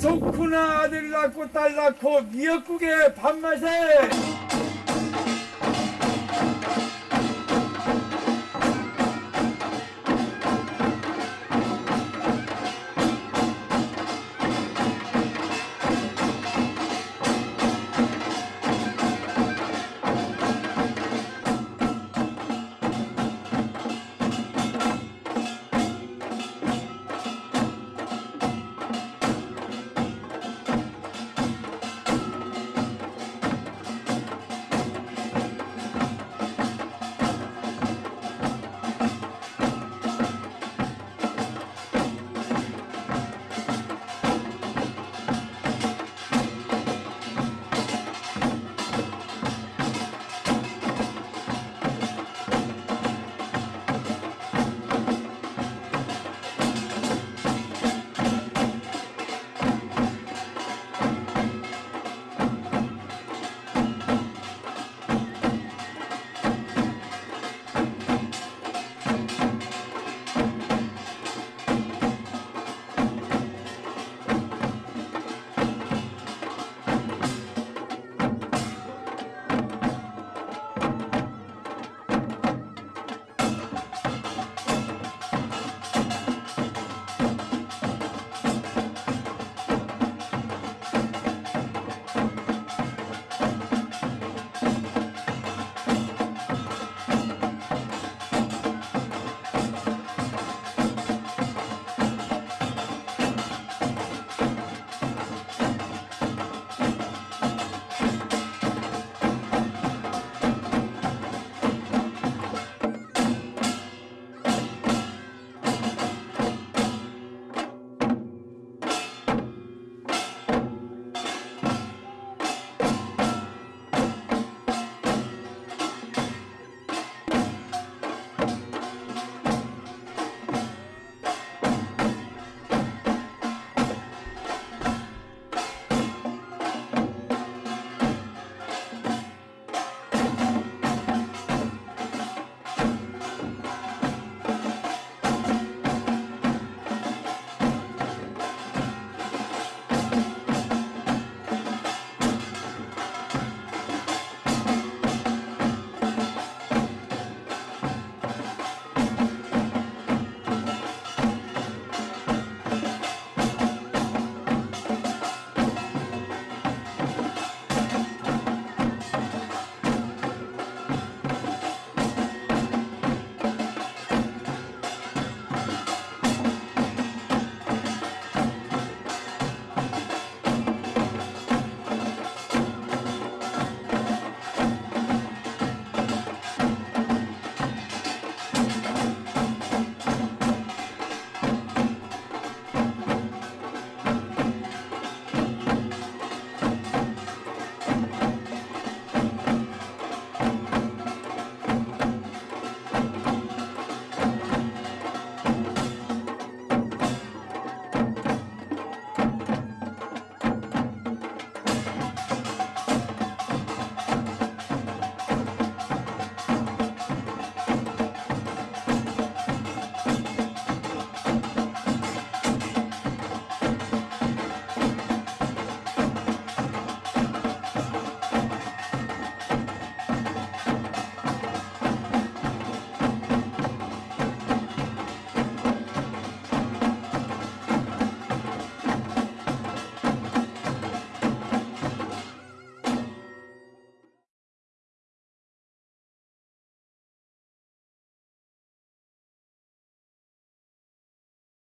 좋구나 아들 낳고 딸 낳고 미역국에 밥맛에.